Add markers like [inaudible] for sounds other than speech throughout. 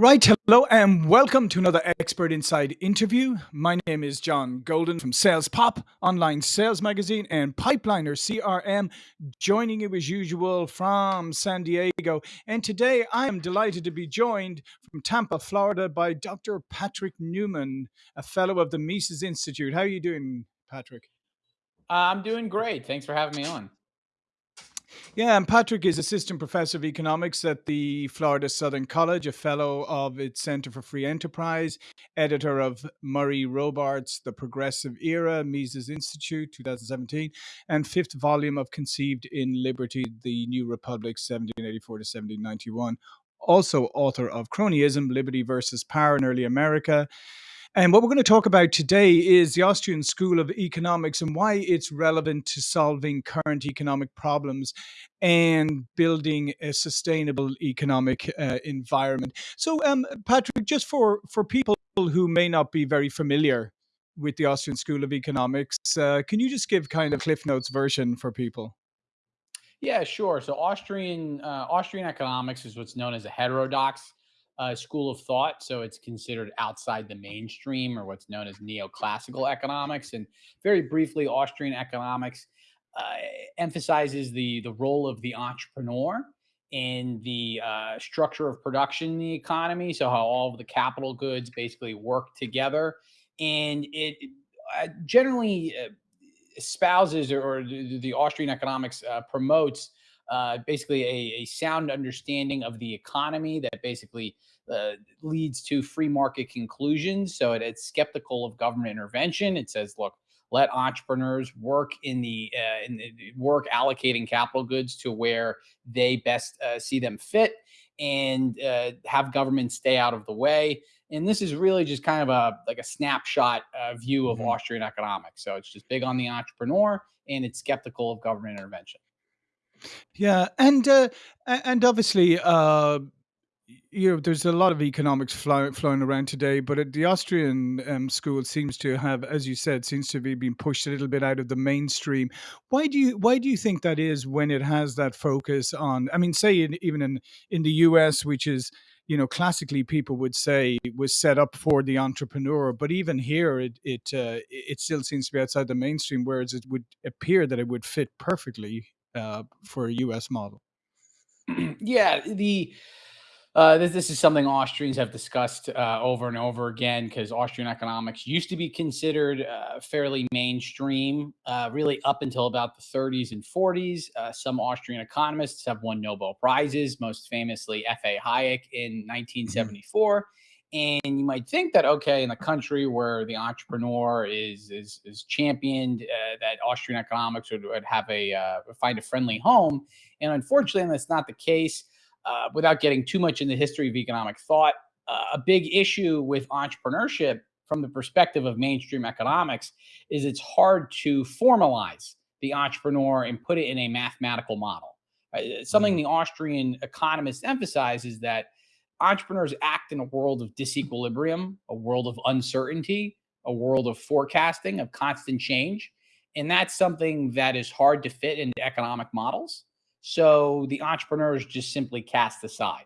Right, hello and welcome to another Expert Insights interview. My name is John Golden from Sales Pop, online sales magazine, and Pipeliner CRM, joining you as usual from San Diego. And today I am delighted to be joined from Tampa, Florida by Dr. Patrick Newman, a fellow of the Mises Institute. How are you doing, Patrick? Uh, I'm doing great. Thanks for having me on. Yeah, and Patrick is assistant professor of economics at the Florida Southern College, a fellow of its Center for Free Enterprise, editor of Murray Rothbard's The Progressive Era, Mises Institute, 2017, and fifth volume of Conceived in Liberty, The New Republic, 1784 to 1791. Also, author of Cronyism, Liberty versus Power in Early America, and what we're going to talk about today is the Austrian School of Economics and why it's relevant to solving current economic problems and building a sustainable economic uh, environment. So, um, Patrick, just for, for people who may not be very familiar with the Austrian School of Economics, uh, can you just give kind of Cliff Notes version for people? Yeah, sure. So Austrian uh, Austrian economics is what's known as a heterodox uh, school of thought. So it's considered outside the mainstream or what's known as neoclassical economics. And very briefly, Austrian economics uh, emphasizes the the role of the entrepreneur in the uh, structure of production in the economy. So how all of the capital goods basically work together, and it uh, generally uh, espouses or, or the, Austrian economics uh, promotes uh, basically a, a, sound understanding of the economy that basically uh, leads to free market conclusions. So it, it's skeptical of government intervention. It says, look, let entrepreneurs work in the, uh, in the work allocating capital goods to where they best uh, see them fit and uh, have government stay out of the way. And this is really just kind of a like a snapshot uh, view of mm-hmm. Austrian economics. So it's just big on the entrepreneur and it's skeptical of government intervention. Yeah, and uh, and obviously, uh, you know, there's a lot of economics flowing around today, but the Austrian um, school seems to have, as you said, seems to be being pushed a little bit out of the mainstream. Why do you why do you think that is when it has that focus on? I mean, say in, even in in the U.S., which is you know classically people would say was set up for the entrepreneur, but even here it it uh, it still seems to be outside the mainstream, whereas it would appear that it would fit perfectly uh, for a U.S. model. [clears throat] yeah, the uh, this, this is something Austrians have discussed uh, over and over again because Austrian economics used to be considered uh, fairly mainstream, uh, really up until about the 30s and 40s. Uh, some Austrian economists have won Nobel Prizes, most famously F.A. Hayek in 1974. Mm-hmm. And you might think that okay, in a country where the entrepreneur is is, is championed, uh, that Austrian economics would, would have a find a friendly home. And unfortunately, that's not the case uh, without getting too much in the history of economic thought, uh, a big issue with entrepreneurship from the perspective of mainstream economics is it's hard to formalize the entrepreneur and put it in a mathematical model. Uh, something mm-hmm. the Austrian economists emphasize is that entrepreneurs act in a world of disequilibrium, a world of uncertainty, a world of forecasting, of constant change. And that's something that is hard to fit into economic models. So the entrepreneurs just simply cast aside.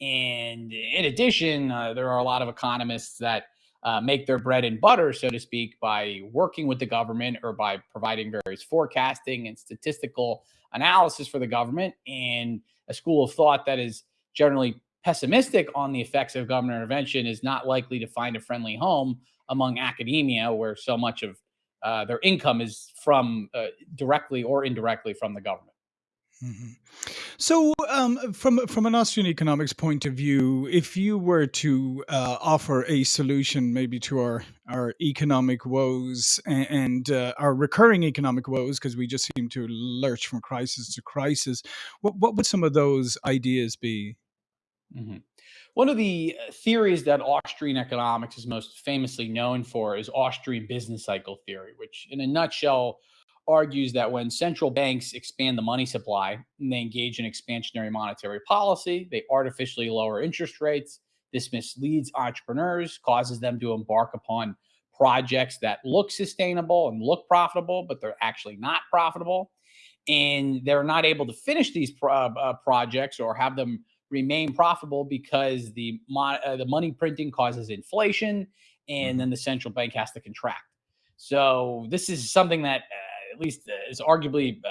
And in addition, uh, there are a lot of economists that uh, make their bread and butter, so to speak, by working with the government or by providing various forecasting and statistical analysis for the government. And a school of thought that is generally pessimistic on the effects of government intervention is not likely to find a friendly home among academia, where so much of uh, their income is from uh, directly or indirectly from the government. Mm-hmm. So, um, from from an Austrian economics point of view, if you were to uh, offer a solution, maybe to our our economic woes and, and uh, our recurring economic woes, because we just seem to lurch from crisis to crisis, what what would some of those ideas be? Mm-hmm. One of the uh, theories that Austrian economics is most famously known for is Austrian business cycle theory, which, in a nutshell, argues that when central banks expand the money supply and they engage in expansionary monetary policy, they artificially lower interest rates. This misleads entrepreneurs, causes them to embark upon projects that look sustainable and look profitable, but they're actually not profitable. And they're not able to finish these pro- uh, projects or have them remain profitable because the uh, the money printing causes inflation, and mm-hmm. then the central bank has to contract. So this is something that uh, at least uh, is arguably uh,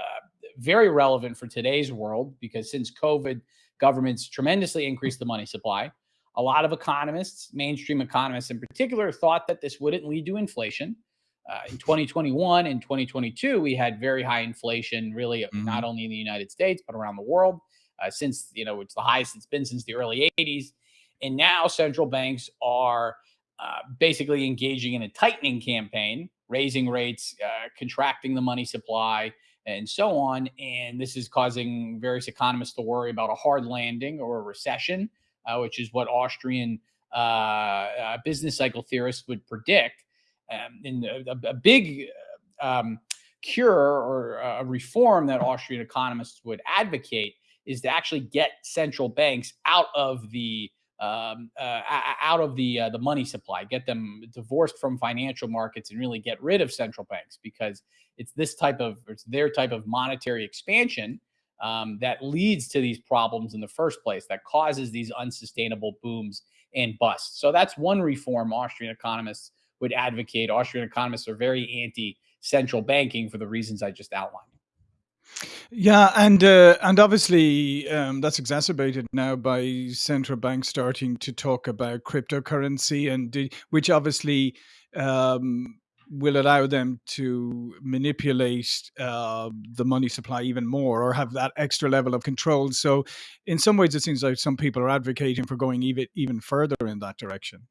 very relevant for today's world because since COVID, governments tremendously increased the money supply. A lot of economists, mainstream economists in particular, thought that this wouldn't lead to inflation. Uh, in 2021 and 2022, we had very high inflation, really mm-hmm. not only in the United States but around the world. Uh, since you know it's the highest it's been since the early 80s, and now central banks are uh, basically engaging in a tightening campaign, raising rates, uh, contracting the money supply, and so on. And this is causing various economists to worry about a hard landing or a recession, uh, which is what Austrian uh, uh, business cycle theorists would predict. Um, and a, a big um, cure or a reform that Austrian economists would advocate is to actually get central banks out of the um, uh, out of the uh, the money supply, get them divorced from financial markets, and really get rid of central banks because it's this type of it's their type of monetary expansion um, that leads to these problems in the first place, that causes these unsustainable booms and busts. So that's one reform Austrian economists would advocate. Austrian economists are very anti central banking for the reasons I just outlined. Yeah, and uh, and obviously um, that's exacerbated now by central banks starting to talk about cryptocurrency, and which obviously um, will allow them to manipulate uh, the money supply even more, or have that extra level of control. So, in some ways, it seems like some people are advocating for going even even further in that direction.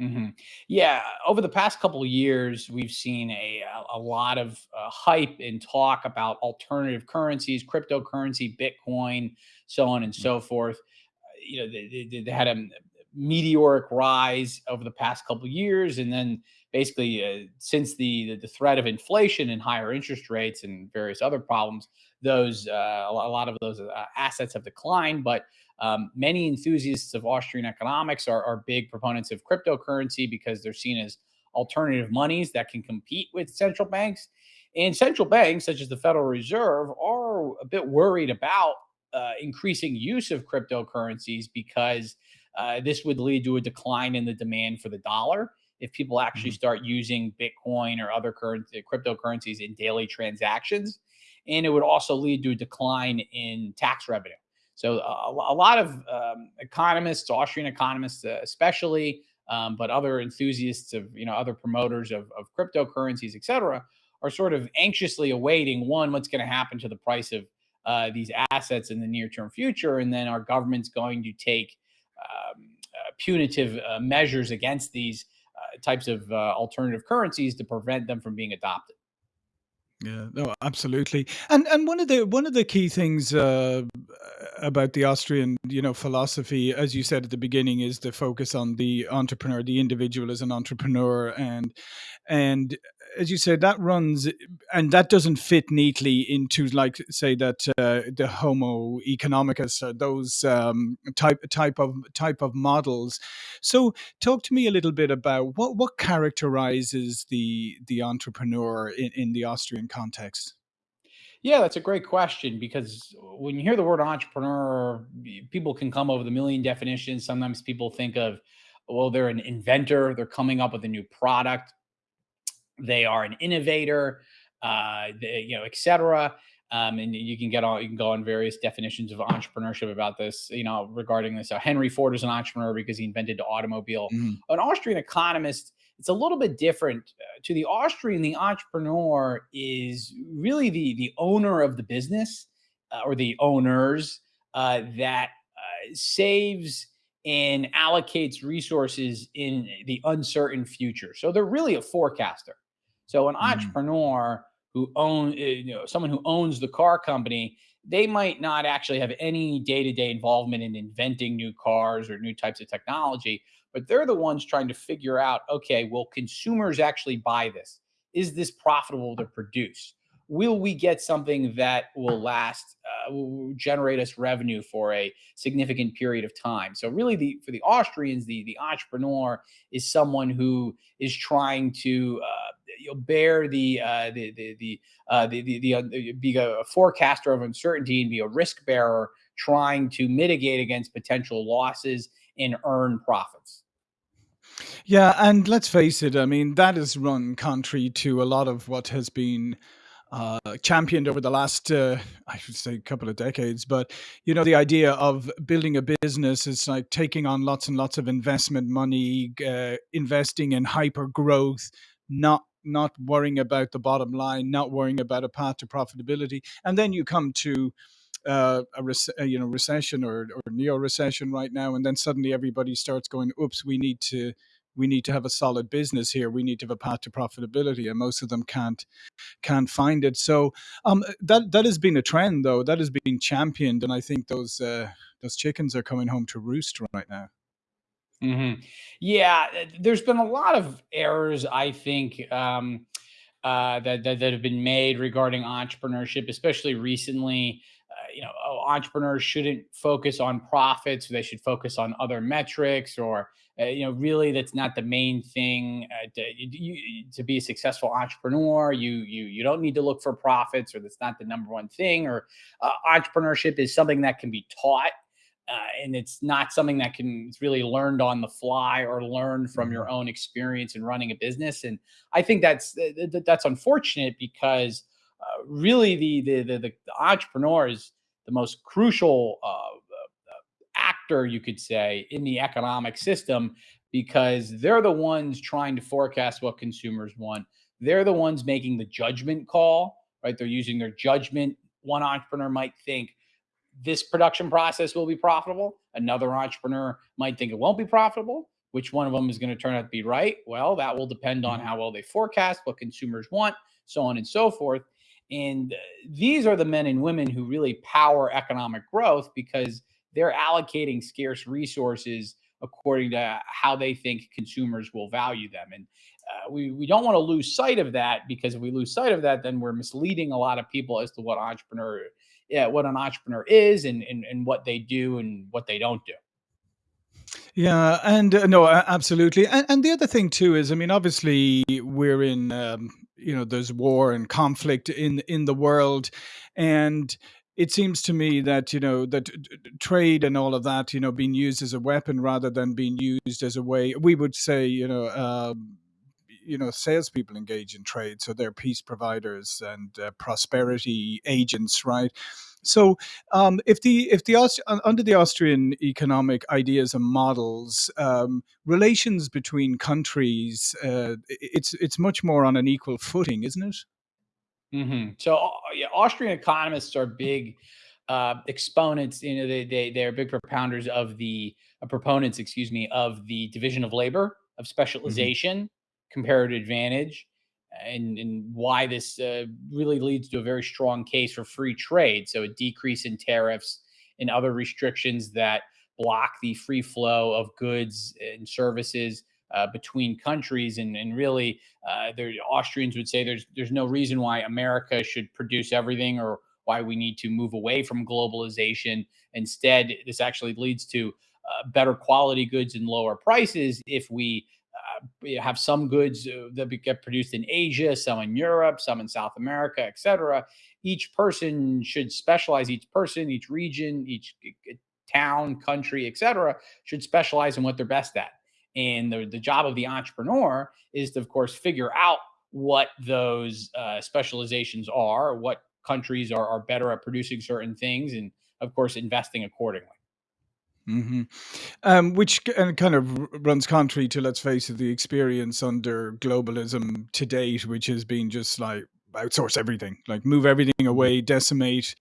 Mm-hmm. Yeah, over the past couple of years, we've seen a a lot of uh, hype and talk about alternative currencies, cryptocurrency, Bitcoin, so on and mm. so forth. Uh, you know, they, they, they, had a meteoric rise over the past couple of years, and then basically uh, since the, the threat of inflation and higher interest rates and various other problems, those uh, a lot of those uh, assets have declined, but um, many enthusiasts of Austrian economics are, are big proponents of cryptocurrency because they're seen as alternative monies that can compete with central banks. And central banks, such as the Federal Reserve, are a bit worried about uh, increasing use of cryptocurrencies because uh, this would lead to a decline in the demand for the dollar if people actually mm-hmm. start using Bitcoin or other currency, cryptocurrencies in daily transactions. And it would also lead to a decline in tax revenue. So a, a lot of um, economists, Austrian economists uh, especially, um, but other enthusiasts of you know other promoters of, of cryptocurrencies, et cetera, are sort of anxiously awaiting one what's going to happen to the price of uh, these assets in the near term future, and then our government's going to take um, uh, punitive uh, measures against these uh, types of uh, alternative currencies to prevent them from being adopted. Yeah, no, absolutely. And and one of the one of the key things uh, about the Austrian, you know, philosophy, as you said at the beginning, is the focus on the entrepreneur, the individual as an entrepreneur, and and as you said, that runs and that doesn't fit neatly into like say that uh, the Homo economicus, or those um, type type of type of models. So, talk to me a little bit about what what characterizes the the entrepreneur in, in the Austrian context. Yeah, that's a great question because when you hear the word entrepreneur, people can come up with a million definitions. Sometimes people think of, well, they're an inventor, they're coming up with a new product they are an innovator, uh, they, you know, etc. Um, and you can get all you can go on various definitions of entrepreneurship about this, you know, regarding this. So Henry Ford is an entrepreneur because he invented the automobile. Mm. An Austrian economist, it's a little bit different. Uh, to the Austrian, the entrepreneur is really the the owner of the business uh, or the owners uh, that uh, saves and allocates resources in the uncertain future. So they're really a forecaster. So an mm. entrepreneur who own, eh, you know, someone who owns the car company, they might not actually have any day-to-day involvement in inventing new cars or new types of technology, but they're the ones trying to figure out, okay, will consumers actually buy this? Is this profitable to produce? will we get something that will last, uh, will generate us revenue for a significant period of time? So really, the for the Austrians, the the entrepreneur is someone who is trying to uh, bear the uh, the the the, uh, the the, the uh, be a forecaster of uncertainty and be a risk bearer trying to mitigate against potential losses and earn profits. Yeah, and let's face it, I mean, that has run contrary to a lot of what has been uh, championed over the last, uh, I should say, a couple of decades. But you know, the idea of building a business is like taking on lots and lots of investment money, uh, investing in hyper growth, not not worrying about the bottom line, not worrying about a path to profitability, and then you come to uh, a uh, you know recession or, or neo recession right now, and then suddenly everybody starts going, "Oops, we need to." We need to have a solid business here. We need to have a path to profitability, and most of them can't can't find it. So um, that that has been a trend, though. That has been championed, and I think those uh, those chickens are coming home to roost right now. Hmm Yeah, uh, there's been a lot of errors, I think, um, uh, that, that that have been made regarding entrepreneurship, especially recently. Uh, you know, oh, entrepreneurs shouldn't focus on profits; they should focus on other metrics, or uh, you know, really, that's not the main thing. Uh, to, you, to be a successful entrepreneur, you you you don't need to look for profits, or that's not the number one thing. Or uh, entrepreneurship is something that can be taught uh, and it's not something that can it's really learned on the fly or learned from your own experience in running a business and i think that's th- th- that's unfortunate because uh, really the, the the the entrepreneur is the most crucial uh, actor you could say in the economic system because they're the ones trying to forecast what consumers want. They're the ones making the judgment call right? They're using their judgment one entrepreneur might think this production process will be profitable. Another entrepreneur might think it won't be profitable. Which one of them is going to turn out to be right? Well, that will depend on Mhm. how well they forecast, what consumers want, so on and so forth. And uh, these are the men and women who really power economic growth because they're allocating scarce resources according to how they think consumers will value them. And uh, we, we don't want to lose sight of that because if we lose sight of that, then we're misleading a lot of people as to what entrepreneur yeah, what an entrepreneur is and, and and what they do and what they don't do. Yeah, and uh, no, absolutely. And, and the other thing too is, I mean, obviously we're in, um, you know, there's war and conflict in in the world, and it seems to me that you know that t- trade and all of that, you know, being used as a weapon rather than being used as a way. We would say, you know. Um, you know, salespeople engage in trade, so they're peace providers and uh, prosperity agents, right? So, um, if the if the Aust- under the Austrian economic ideas and models, um, relations between countries, uh, it's it's much more on an equal footing, isn't it? Mm -hmm. So uh, yeah, Austrian economists are big uh, exponents. You know, they they they're big propounders of the uh, proponents, excuse me, of the division of labor, of hmm specialization, comparative advantage, and and why this uh, really leads to a very strong case for free trade. So a decrease in tariffs and other restrictions that block the free flow of goods and services uh, between countries, and and really uh, there, Austrians would say there's there's no reason why America should produce everything or why we need to move away from globalization. Instead, this actually leads to uh, better quality goods and lower prices if we have some goods uh, that get produced in Asia, some in Europe, some in South America, etc. Each person should specialize. Each person, each region, each town, country, etc., should specialize in what they're best at. And the, the job of the entrepreneur is to, of course, figure out what those uh, specializations are, what countries are, are better at producing certain things, and of course, investing accordingly. Hmm Um, which kind of runs contrary to, let's face it, the experience under globalism to date, which has been just like outsource everything, like move everything away, decimate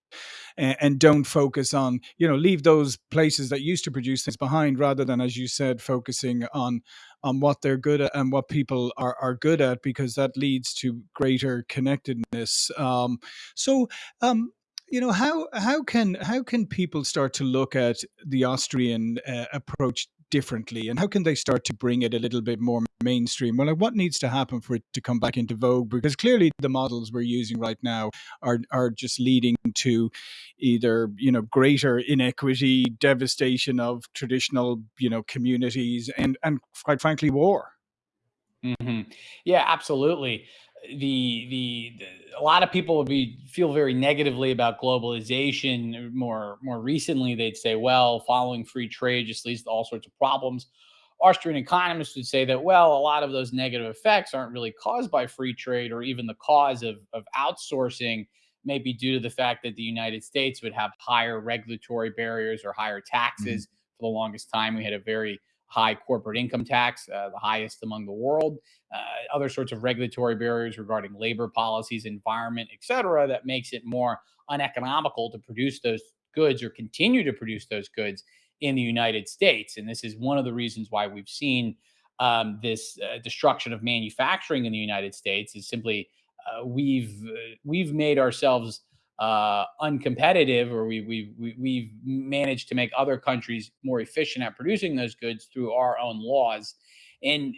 and, and don't focus on you know leave those places that used to produce things behind rather than as you said focusing on on what they're good at and what people are, are good at because that leads to greater connectedness. Um, so um, you know how how can how can people start to look at the austrian uh, approach differently? And how can they start to bring it a little bit more mainstream? Well like what needs to happen for it to come back into vogue? Because clearly the models we're using right now are are just leading to either you know greater inequity, devastation of traditional you know communities, and and quite frankly war. Mhm. Yeah, absolutely. the, the the a lot of people would be feel very negatively about globalization. More more recently, they'd say, well, following free trade just leads to all sorts of problems. Austrian economists would say that, well, a lot of those negative effects aren't really caused by free trade or even the cause of, of outsourcing maybe due to the fact that the United States would have higher regulatory barriers or higher taxes. Mm-hmm. For the longest time, we had a very high corporate income tax, uh, the highest among the world, uh, other sorts of regulatory barriers regarding labor policies, environment, et cetera, that makes it more uneconomical to produce those goods or continue to produce those goods in the United States. And this is one of the reasons why we've seen um, this uh, destruction of manufacturing in the United States is simply uh, we've uh, we've made ourselves uh, uncompetitive, or we, we, we, we've managed to make other countries more efficient at producing those goods through our own laws. And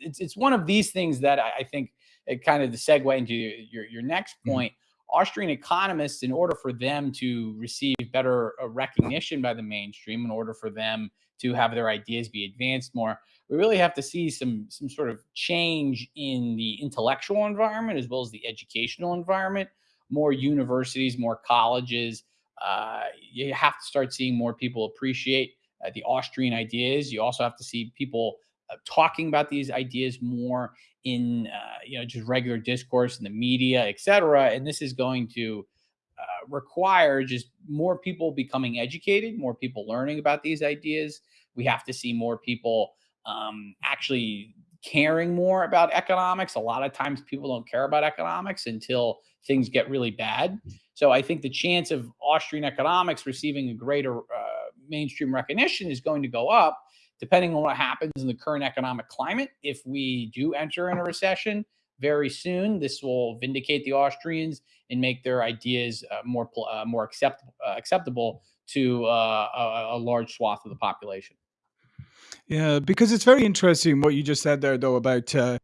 it's, it's one of these things that I, I think it kind of the segue into your, your next mm-hmm. point. Mm-hmm. Austrian economists, in order for them to receive better uh, recognition by the mainstream, in order for them to have their ideas be advanced more, we really have to see some some sort of change in the intellectual environment as well as the educational environment more universities, more colleges. Uh, you have to start seeing more people appreciate uh, the Austrian ideas. You also have to see people uh, talking about these ideas more in uh, you know just regular discourse in the media, et cetera. And this is going to uh, require just more people becoming educated, more people learning about these ideas. We have to see more people um, actually caring more about economics. A lot of times people don't care about economics until things get really bad. So I think the chance of Austrian economics receiving a greater uh, mainstream recognition is going to go up depending on what happens in the current economic climate. If we do enter in a recession very soon, this will vindicate the Austrians and make their ideas uh, more uh, more acceptable uh, acceptable to uh, a, a large swath of the population. Yeah, because it's very interesting what you just said there, though, about uh,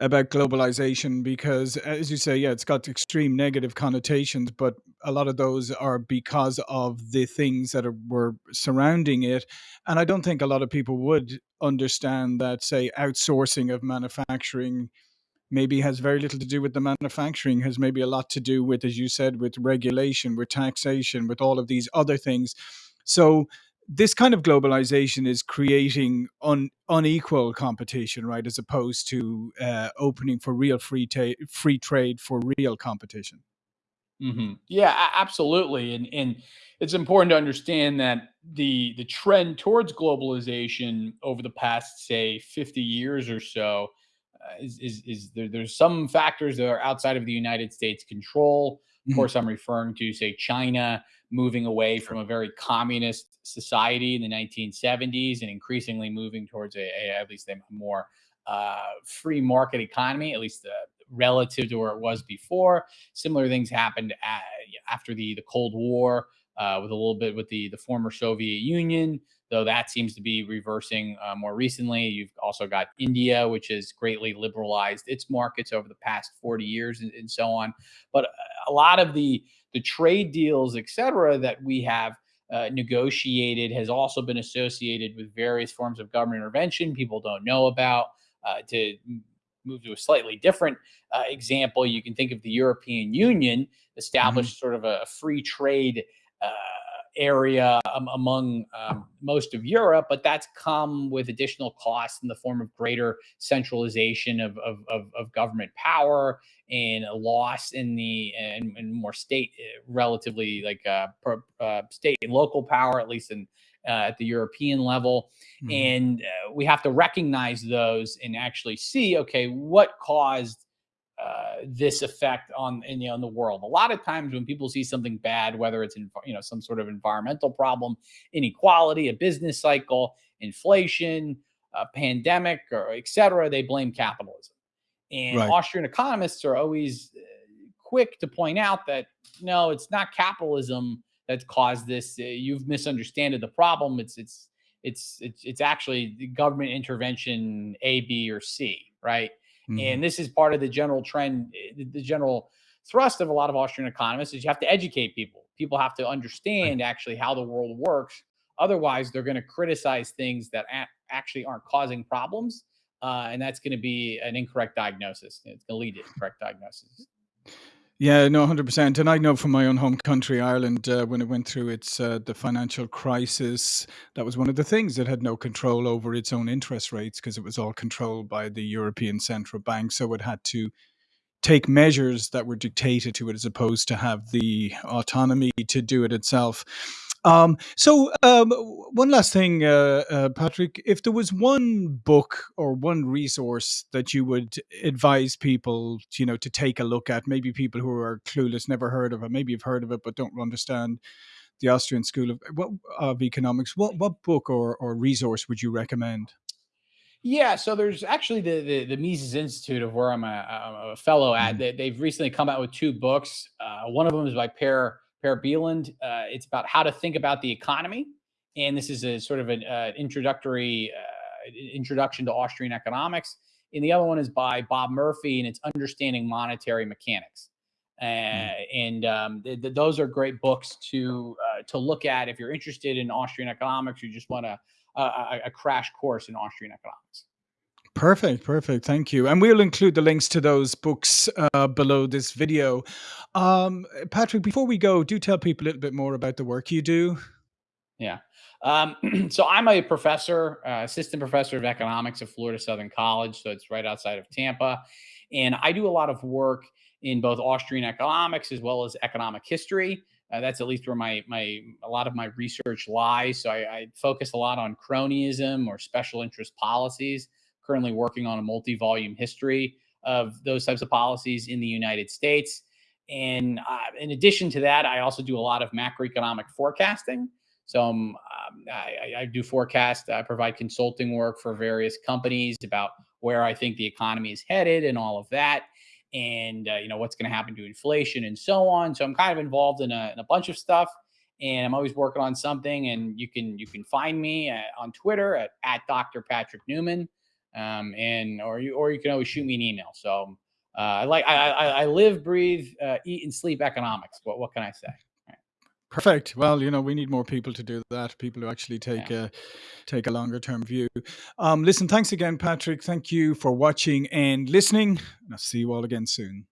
about globalization. Because as you say, yeah, it's got extreme negative connotations, but a lot of those are because of the things that are, were surrounding it. And I don't think a lot of people would understand that, say, outsourcing of manufacturing maybe has very little to do with the manufacturing has maybe a lot to do with as you said with regulation with taxation with all of these other things so this kind of globalization is creating un, unequal competition, right, as opposed to uh, opening for real free ta- free trade for real competition. Mm-hmm. Yeah, absolutely, and and it's important to understand that the the trend towards globalization over the past say 50 years or so uh, is is, is there, there's some factors that are outside of the United States control. Of mm-hmm. course, I'm referring to say China moving away from a very communist society in the 1970s and increasingly moving towards a, a at least a more uh, free market economy, at least uh, relative to where it was before. Similar things happened at, after the the Cold War, uh, with a little bit with the the former Soviet Union, though that seems to be reversing uh, more recently. You've also got India, which has greatly liberalized its markets over the past 40 years, and, and so on. But a lot of the the trade deals, et cetera, that we have uh, negotiated has also been associated with various forms of government intervention people don't know about. Uh, to move to a slightly different uh, example, you can think of the European Union mm-hmm. established mm-hmm. sort of a free trade uh, area um, among um, most of Europe, but that's come with additional costs in the form of greater centralization of, of, of, of government power and a loss in the and, and more state eh, relatively like uh, per, uh, state and local power, at least in uh, at the European level. Mm-hmm. And uh, we have to recognize those and actually see, okay, what caused uh, this effect on in, know, in the world. A lot of times when people see something bad, whether it's in, you know some sort of environmental problem, inequality, a business cycle, inflation, a pandemic, or etc., they blame capitalism. And right. Austrian economists are always uh, quick to point out that no, it's not capitalism that's caused this. Uh, you've misunderstood the problem. It's it's it's it's it's actually government intervention A, B, or C, right? Mm-hmm. And this is part of the general trend, the general thrust of a lot of Austrian economists is you have to educate people. People have to understand right. actually how the world works. Otherwise, they're going to criticize things that a- actually aren't causing problems uh, and that's going to be an incorrect diagnosis. It's going to lead to incorrect diagnosis. Yeah, no, hundred percent. And I know from my own home country, Ireland, uh, when it went through its uh, the financial crisis, that was one of the things it had no control over its own interest rates because it was all controlled by the European Central Bank. So it had to take measures that were dictated to it as opposed to have the autonomy to do it itself. Um, so, um, one last thing, uh, uh, Patrick, if there was one book or one resource that you would advise people, you know, to take a look at, maybe people who are clueless, never heard of it, maybe you've heard of it but don't understand the Austrian School of what of Economics, what what book or or resource would you recommend? Yeah, so there's actually the the, the Mises Institute of where I'm a, a fellow at. Mhm. They, they've recently come out with two books. Uh, one of them is by Per Per Bylund. Uh, it's about how to think about the economy, and this is a sort of an uh, introductory uh, introduction to Austrian economics. And the other one is by Bob Murphy, and it's understanding monetary mechanics. Uh, Mm. and um, th- th- those are great books to uh, to look at if you're interested in Austrian economics. You just want a, a, a a crash course in Austrian economics. Perfect, perfect. Thank you. And we'll include the links to those books uh, below this video. Um, Patrick, before we go, do tell people a little bit more about the work you do. Yeah. Um, [clears throat] so I'm a professor, uh, assistant professor of economics at Florida Southern College. So it's right outside of Tampa. And I do a lot of work in both Austrian economics as well as economic history. Uh, that's at least where my my a lot of my research lies. So I, I focus a lot on cronyism or special interest policies. Currently working on a multi-volume history of those types of policies in the United States. And uh, in addition to that, I also do a lot of macroeconomic forecasting. So um, um, I, I do forecast. I provide consulting work for various companies about where I think the economy is headed and all of that, and uh, you know what's going to happen to inflation and so on. So I'm kind of involved in a, in a bunch of stuff, and I'm always working on something. And you can you can find me at, on Twitter at, at Dr. Patrick Newman, um, and or you or you can always shoot me an email. So uh, I like I, I, I live, breathe, uh, eat, and sleep economics. What what can I say? Right. Perfect. Well, you know, we need more people to do that. People who actually take Yeah. a take a longer term view. Um, listen, thanks again, Patrick. Thank you for watching and listening. And I'll see you all again soon.